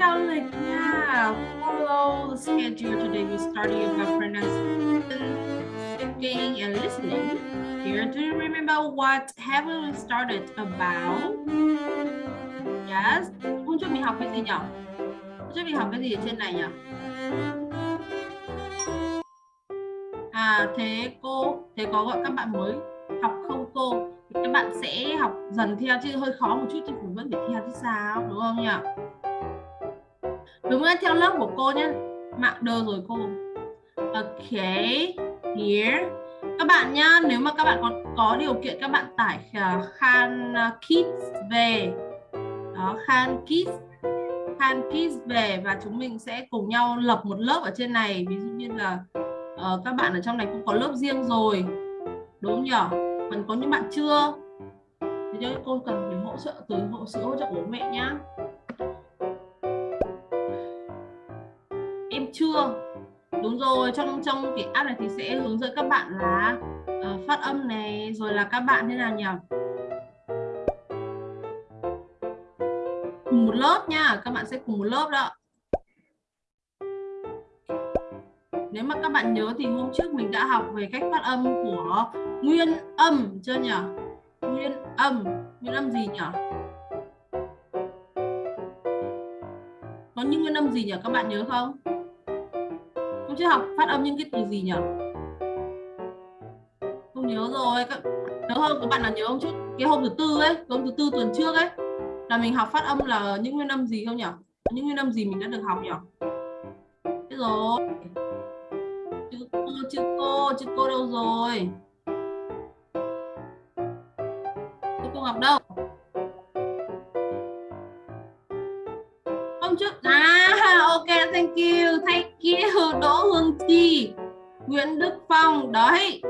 theo lịch nha. Follow the schedule today. We study about pronunciation, speaking, and listening. Here, do you remember what have we started about? Yes. Hôm trước mình học cái gì nhỉ? Hôm trước mình học cái gì ở trên này nhỉ? À thế cô, thế có gọi các bạn mới học không cô? Thì các bạn sẽ học dần theo chứ hơi khó một chút chứ cũng vẫn phải theo chứ sao đúng không nhỉ? Đúng rồi, theo lớp của cô nhé. Mạng đơ rồi cô. Ok, here. Các bạn nhá, nếu mà các bạn có có điều kiện các bạn tải uh, Khan uh, Kids về. Đó, Khan Kids Khan Kids về và chúng mình sẽ cùng nhau lập một lớp ở trên này. Ví dụ như là uh, các bạn ở trong này cũng có lớp riêng rồi. Đúng không nhỉ? Còn có những bạn chưa? Thì cho cô cần phải hỗ trợ từ hỗ trợ của bố mẹ nhá. Chưa? Đúng rồi, trong trong cái app này thì sẽ hướng dẫn các bạn là uh, phát âm này, rồi là các bạn thế nào nhỉ? Cùng một lớp nha, các bạn sẽ cùng một lớp đó. Nếu mà các bạn nhớ thì hôm trước mình đã học về cách phát âm của nguyên âm chưa nhỉ? Nguyên âm, nguyên âm gì nhỉ? Có những nguyên âm gì nhỉ? Các bạn nhớ không? Trước học phát âm những cái từ gì nhỉ? Không nhớ rồi. Các... Nhớ không? Các bạn là nhớ không chút Cái hôm thứ tư ấy, hôm thứ tư tuần trước ấy là mình học phát âm là những nguyên âm gì không nhỉ? Những nguyên âm gì mình đã được học nhỉ? Thế rồi chữ cô chữ cô đâu rồi chữ cô ngọc đâu hôm trước à ok thank you thank đỗ hương chi, nguyễn đức phong. Đấy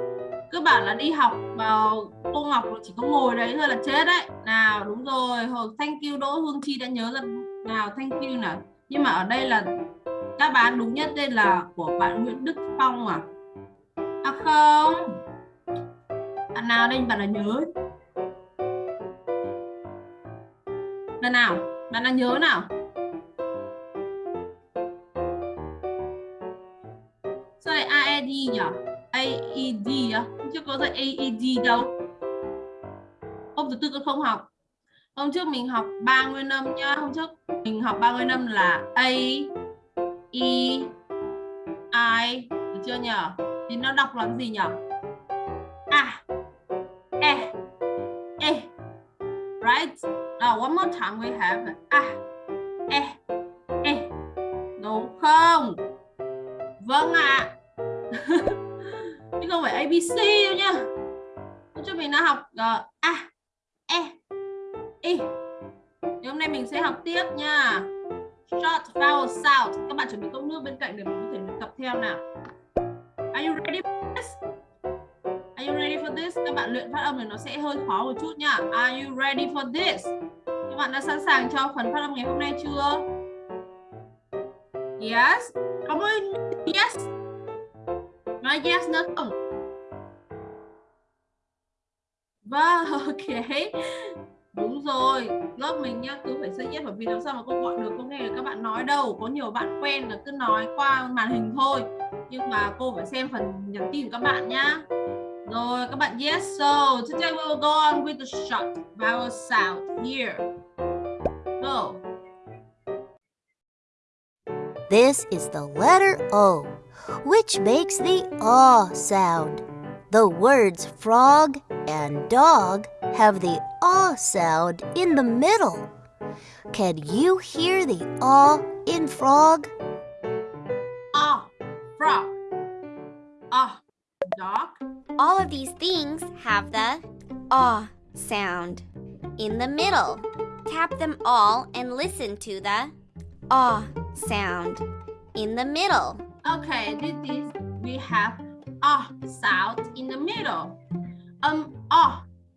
cứ bảo là đi học vào cô ngọc chỉ có ngồi đấy thôi là chết đấy. Nào, đúng rồi, hồi thank you đỗ hương chi đã nhớ ra nào thank you nào. Nhưng mà ở đây là các bạn đúng nhất đây là của bạn Nguyễn Đức Phong à. À không, Bạn nào đây, bạn là nhớ? Lần nào, Bạn là nhớ nào? AED nhỉ AED á Chưa có dạy AED đâu Hôm thứ tư con không học。Hôm trước mình học ba nguyên âm nhá Hôm trước mình học ba nguyên âm là A E I, Được chưa nhỉ thì nó đọc là gì nhỉ a e e right? Now one more time we have a e e đúng không? Vâng ạ à không phải abc đâu nhá cho mình đã học g a e I. thì hôm nay mình sẽ học tiếp nha short, vowel sound các bạn chuẩn bị cốc nước bên cạnh để mình có thể tập theo nào Are you ready for this? Are you ready for this? Các bạn luyện phát âm thì nó sẽ hơi khó một chút nha. Are you ready for this? Các bạn đã sẵn sàng cho phần phát âm ngày hôm nay chưa? Yes. Come on. Yes. Nói yes nữa không? Vâng, ok. Đúng rồi, lớp mình nhá, cứ phải say yes bởi vì làm sao mà cô gọi được, cô nghe được các bạn nói đâu. Có nhiều bạn quen là cứ nói qua màn hình thôi nhưng mà cô phải xem phần nhắn tin của các bạn nhá rồi các bạn yes so today we will go on with the short vowel sound here go This is the letter O, which makes the ah sound. The words frog and dog have the ah sound in the middle. Can you hear the ah in frog? Ah, frog. Ah, dog. All of these things have the ah sound in the middle. Tap them all and listen to the ah sound in the middle. Okay, this is we have ah sound in the middle. Um ah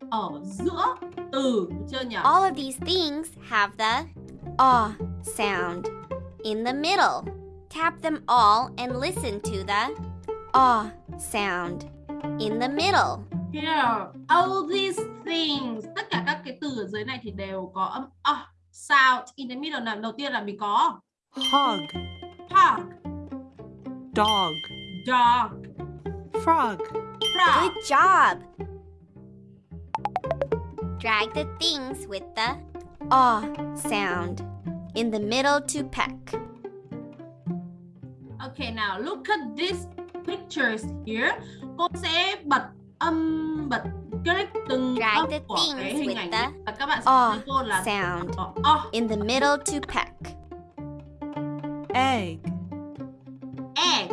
ở giữa từ chưa nhỉ? All of these things have the ah sound in the middle. Tap them all and listen to the ah sound in the middle. Here, all these things. Tất cả các cái từ ở dưới này thì đều có âm a. sound in the middle nào. Đầu tiên là mình có hog, hog, dog, dog, frog, frog. Good job. Drag the things with the aw sound in the middle to peck. Okay, now look at these pictures here. Cô sẽ bật âm bật click từng Drag âm the của cái things hình with ảnh the và các bạn sẽ thấy cô là sound ờ, in the middle to peck. egg, egg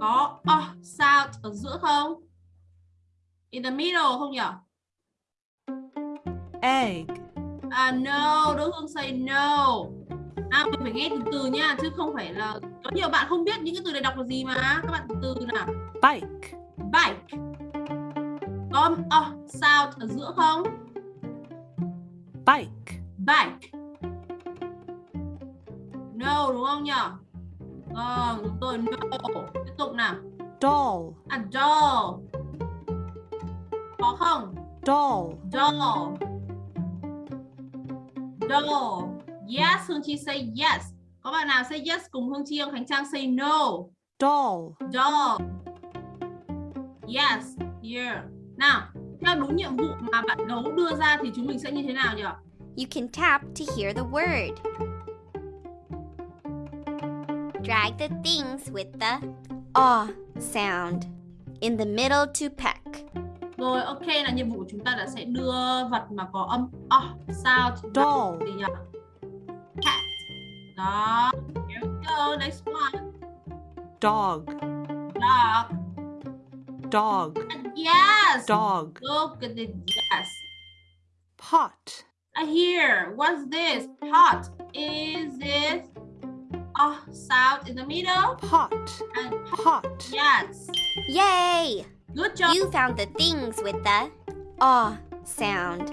có ờ sound ở giữa không? In the middle không nhỉ? Egg, À no, Đỗ Hương say no. À mình phải nghe từ từ nha, chứ không phải là có nhiều bạn không biết những cái từ này đọc là gì mà. Các bạn từ từ nào. bike, Bike. Có ờ sound ở giữa không? bike, Bike. No đúng không nhỉ? Ờ, đúng rồi, no. Tiếp tục nào. doll, À doll. Có không? doll, Doll. Doll. Yes, Hương Chi say yes. Có bạn nào say yes cùng Hương Chi không? Khánh Trang say no. doll, Doll. Yes, here. Nào, theo đúng nhiệm vụ mà bạn gấu đưa ra thì chúng mình sẽ như thế nào nhỉ? You can tap to hear the word. Drag the things with the aw sound in the middle to peck. Rồi, ok là nhiệm vụ của chúng ta là sẽ đưa vật mà có âm oh, sound Doll. gì nhỉ? Cat. Đó. Here we go. Next one. dog, Dog. dog, Yes. dog, Look at it. Yes. pot, I hear. What's this? Pot. Is it a sound in the middle? pot, And pot, yes. Yay! Good job. You found the things with the aw sound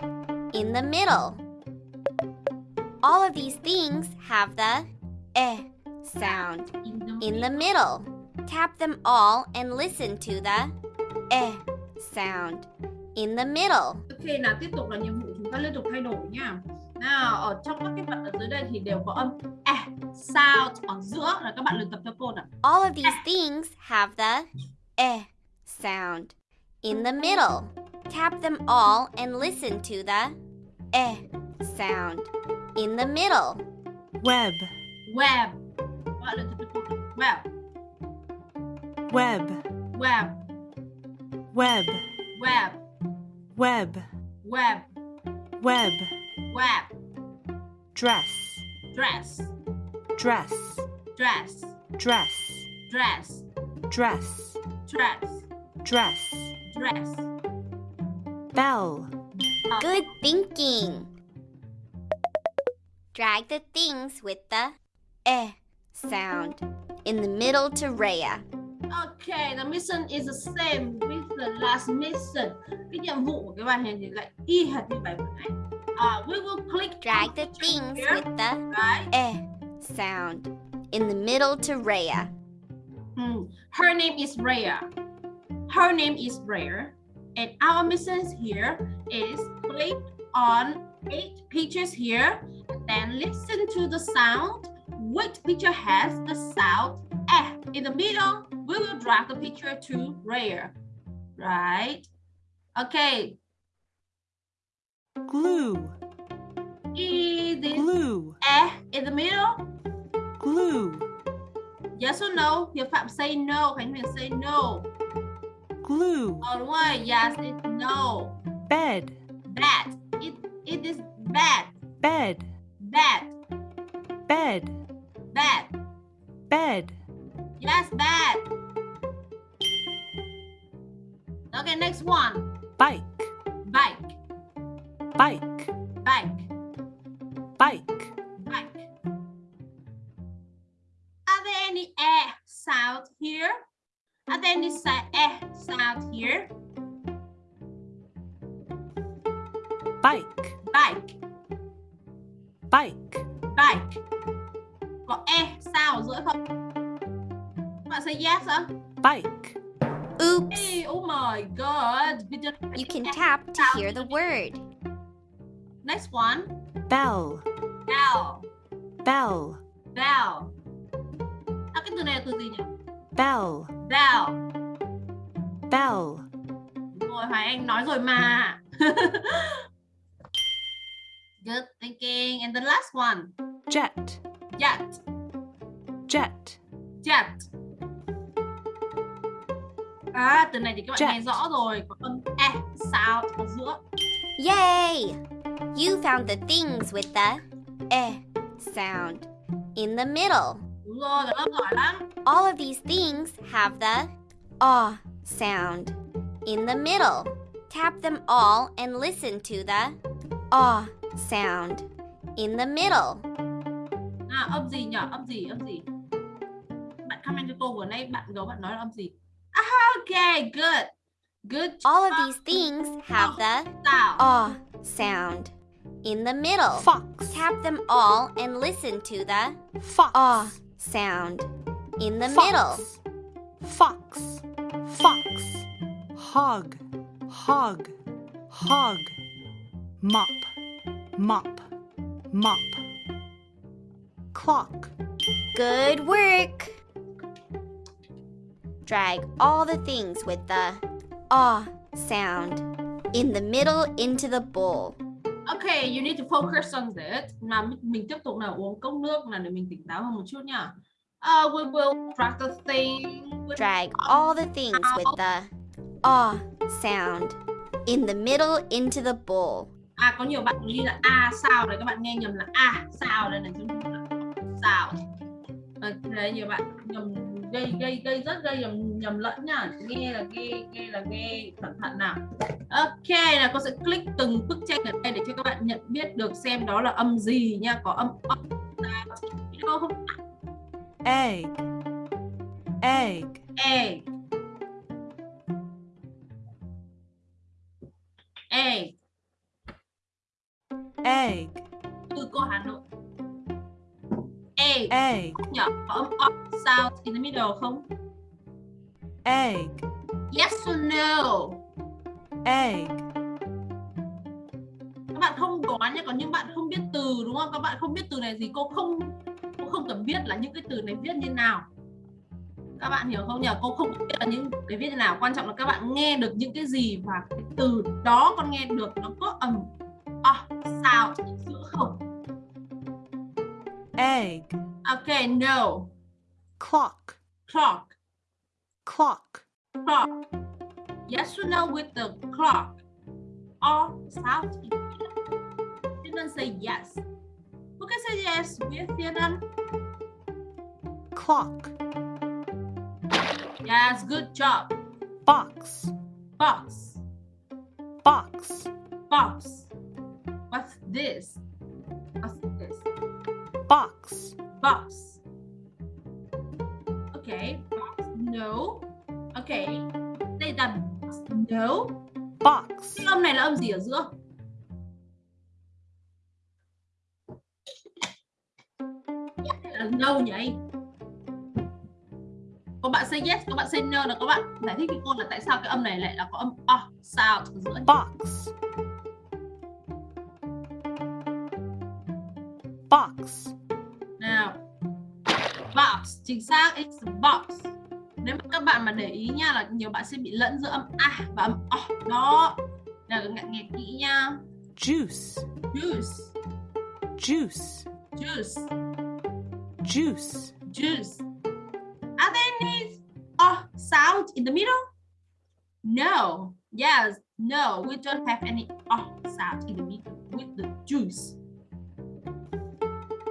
in the middle. All of these things have the eh sound in the, middle. Tap them all and listen to the eh sound in the middle. Ok, nào tiếp tục là nhiệm vụ chúng ta liên tục thay đổi nha. Nào, ở trong các cái vật ở dưới đây thì đều có âm e sound ở giữa là các bạn luyện tập theo cô nào. All of these things have the eh sound in the middle. Tap them all and listen to the eh sound in the middle. web, Web. Các bạn luyện tập theo cô nào. Web, web, web, web, web, web, web, web, web. dress, Dress, dress, dress, dress, dress, dress, dress, dress, dress. bell, Good thinking. Drag the things with the eh sound in the middle to Rhea. Okay, the mission is the same with the last mission. Cái nhiệm vụ của cái bài này thì lại y hệt như bài vừa nãy. Uh, we will click Drag the things here, with the right? eh sound in the middle to Rhea. Hmm. Her name is Rhea. Her name is Rhea. And our mission here is click on eight pictures here. Then listen to the sound. Which picture has the sound eh? In the middle, we will drag the picture to Rare, Right? Okay. glue, it glue, eh in the middle? glue, Yes or no? Hiệp Phạm say no. Khánh Huyền say no. Glue, Ờ đúng. Yes, it's no. bed, Bad. It, it is bad. bed, Bad. bed, Bad. bed, Yes, bad. Okay, next one. bike, Bike. bike, Bike. bike, Bike. Are there any eh sound here? Are there any eh sound here? bike, Bike. bike, Bike. Có e sound giữa không? Các Bạn say yes hả? bike, Oops. Hey, oh my god. You can tap to hear the word. Next one. bell, bell bell, bell à, cái từ này là từ gì nhỉ bell, bell bell, Đúng rồi Hoài Anh nói rồi mà. Good thinking. And the last one. Jet, jet. Jet, jet. À từ này thì các bạn Jet. nghe rõ rồi. Có âm e sound ở giữa. Yay! You found the things with the eh sound in the middle. đúng rồi các giỏi lắm. All of these things have the ah sound in the middle. Tap them all and listen to the ah sound in the middle. à, âm gì nhỉ âm gì? Âm gì? Bạn comment cho cô vừa nay bạn gấu bạn nói là âm gì? Ah, okay good. Good All of these things have the ah sound in the middle. fox, Tap them all and listen to the fox, ah sound in the middle. fox, fox, hog, hog, hog, mop, mop, mop, clock, Good work. Drag all the things with the ah sound in the middle into the bowl. Okay, you need to focus on this. Mà mình- mình tiếp tục nào uống cốc nước nào để mình tỉnh táo hơn một chút nha. Uh, we will practice thing with Drag all the things with the ah sound in the middle into the bowl. À có nhiều bạn ghi là a sao đấy các bạn nghe nhầm là a sao đây này phải là sao. À, đấy nhiều bạn nhầm gây gây gây rất gây nhầm nhầm lẫn nha. Nghe là nghe nghe là nghe cẩn thận nào. Ok là cô sẽ click từng bức tranh ở đây để cho các bạn nhận biết được xem đó là âm gì nha. Có âm âm không egg, egg, egg. Egg. Egg, từ cô Hà Nội. Egg. Egg, nhỏ có âm o sound in the middle không? Egg, yes or no? Egg, các bạn không đoán nhé còn những bạn không biết từ đúng không? Các bạn không biết từ này gì cô không không cần biết là những cái từ này viết như nào. Các bạn hiểu không nhỉ? Cô không biết là những cái viết như nào. Quan trọng là các bạn nghe được những cái gì và cái từ đó con nghe được nó có âm o sound ở giữa không? Egg, okay no. Clock, clock. Clock, clock. Yes or no with the clock? Or sound Didn't say yes. Who can say yes with Vietnam? clock, Yes, good job. box, Box, box, box. What's this? What's this? box, Box. Okay, box. No. Okay. Đây là box. No. box, Cái âm này là âm gì ở giữa? Là no nhỉ? Có bạn say yes, có bạn say no là các bạn giải thích với cô là tại sao cái âm này lại là có âm o sound ở giữa. box, box, Nào. Box, chính xác, it's box. Nếu mà các bạn mà để ý nha là nhiều bạn sẽ bị lẫn giữa âm a và âm o. Đó. Nào nghe, nghe kỹ nha. juice, Juice, juice, juice. Juice, juice. Are there any uh, sound in the middle? No. Yes. No. We don't have any uh, sound in the middle with the juice.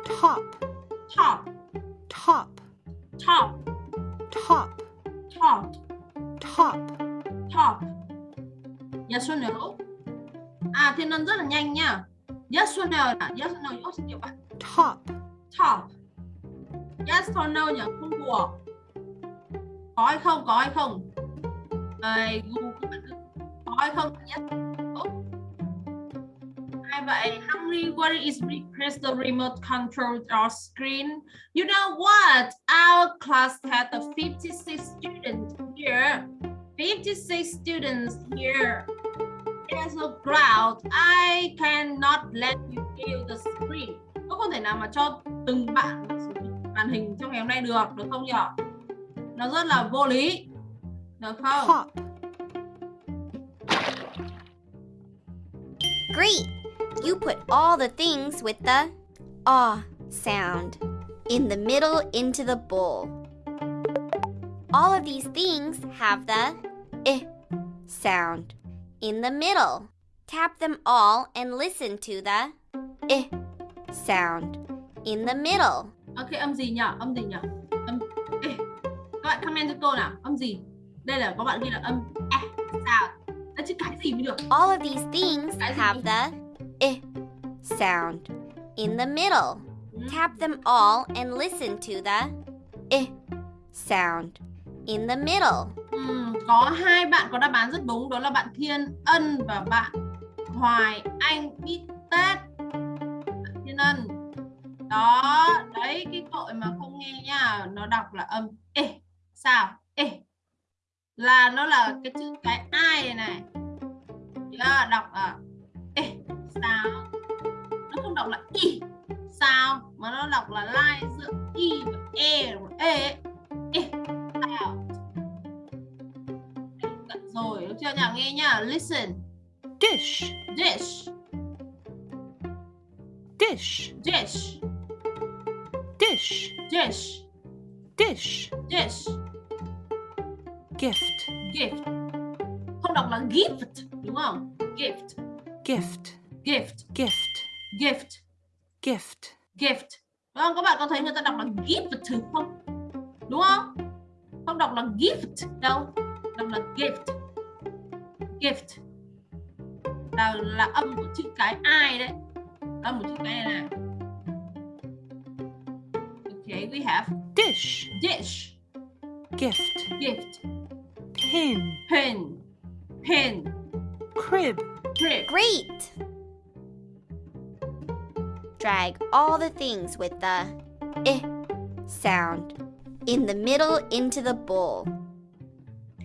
top, Top. top, Top. top, Top. top, Top. Yes or no? À, thiên ân rất là nhanh nha. Yes or no? Yes or no? Xin nhiều bạn. top, Top. Yes or no nhỉ? Không đùa. Có hay không? Có hay không? Đây, Google có hay không? Yes. Hai vậy, Hungry, what is request the remote control or screen? You know what? Our class had a 56 students here. 56 students here. There's a crowd. I cannot let you view the screen. Có không thể nào mà cho từng bạn màn hình trong ngày hôm nay được được không nhỉ nó rất là vô lý được không top, Great! You put all the things with the ah sound in the middle into the bowl. All of these things have the i sound in the middle. Tap them all and listen to the i sound in the middle. Ok âm gì nhỉ âm gì nhỉ âm Ê, các bạn comment cho cô nào. Âm gì? Đây là có bạn ghi là âm e. Sao? Đấy, chứ cái gì mới được? All of these things have the i sound in the middle. Ừ. Tap them all and listen to the i sound in the middle. Ừm, có hai bạn có đáp án rất đúng. Đó là bạn Thiên Ân và bạn Hoài Anh. Biết Tết Thiên Ân đó đấy cái tội mà không nghe nha nó đọc là âm. Ê sao? Ê là nó là cái chữ cái ai này? Này yeah, đọc là ê sao? Nó không đọc là y sao? Mà nó đọc là lai giữa y và e và e ê sao? Cận rồi được chưa nhỉ nghe nhá listen. Dish, dish. Dish, dish dish, dish. Dish, dish. Gift, gift. Không đọc là gift đúng không? Gift. Gift, gift. Gift, gift. Gift, gift. Đúng không? Các bạn có thấy người ta đọc là gift không? Đúng không? Không đọc là gift đâu. Đọc là gift. Gift. Là là âm của chữ cái ai đấy. Âm của chữ cái này này okay we have dish, dish. Gift, gift. Pin, pin, pin, crib, crib. Great! Drag all the things with the i sound in the middle into the bowl.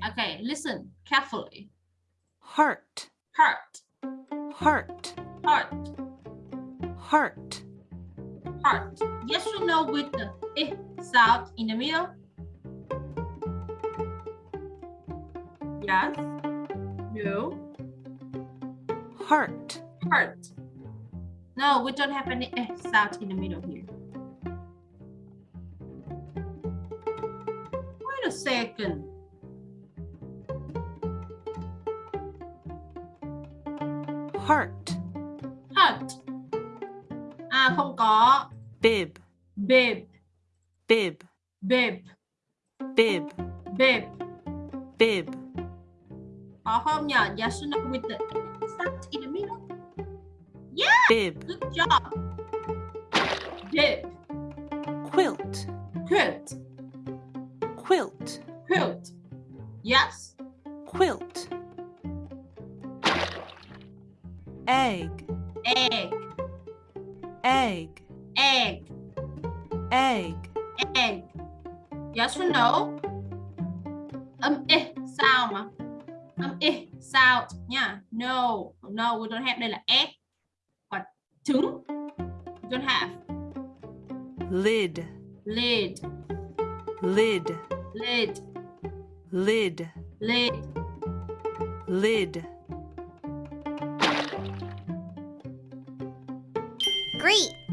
okay listen carefully. Heart, heart. Heart, heart. Heart, heart. Yes or no with the eh sound in the middle? Yes. No. heart, Heart. No, we don't have any eh sound in the middle here. Wait a second. heart, Heart. À không có. Bib, Babe. bib, Babe. bib, Babe. bib, Có không nhỉ? Yes or no with the sound in the middle? yeah bib, Good job. Babe. quilt, Quilt. quilt, Quilt. Yes. quilt, egg, Egg. egg, Egg. egg, Egg. Yes or no? Âm ê sao mà? Âm ê sao nha. No. No, we don't have đây là egg. Còn trứng. We don't have. lid, Lid. lid, Lid. lid, Lid. lid, Great!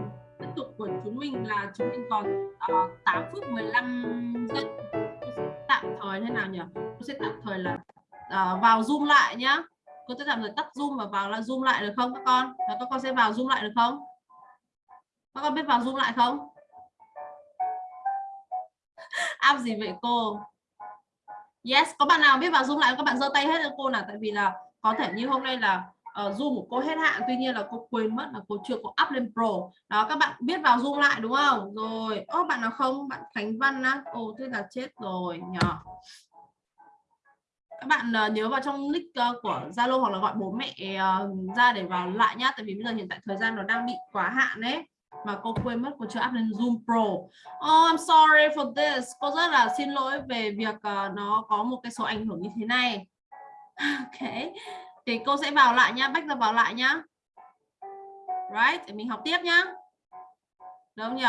của chúng mình là chúng mình còn ờ, uh, 8 phút 15 giây. Tạm thời thế nào nhỉ? Tôi sẽ tạm thời là uh, vào zoom lại nhá. Cô sẽ tạm thời tắt zoom và vào là zoom lại được không các con? Và các con sẽ vào zoom lại được không? Các con biết vào zoom lại không? Áp gì vậy cô? Yes có bạn nào biết vào zoom lại các bạn giơ tay hết cho cô nào tại vì là có thể như hôm nay là uh, Zoom của cô hết hạn tuy nhiên là cô quên mất là cô chưa có up lên Pro đó các bạn biết vào Zoom lại đúng không rồi ô bạn nào không bạn Khánh Văn á ồ thế là chết rồi nhỏ các bạn uh, nhớ vào trong nick uh, của Zalo hoặc là gọi bố mẹ uh, ra để vào lại nhá tại vì bây giờ hiện tại thời gian nó đang bị quá hạn đấy mà cô quên mất cô chưa up lên Zoom Pro. Oh, I'm sorry for this. Cô rất là xin lỗi về việc uh, nó có một cái số ảnh hưởng như thế này. Ok. Thì cô sẽ vào lại nhá, bách ra vào lại nhá. Right, để mình học tiếp nhá. Đúng không nhỉ?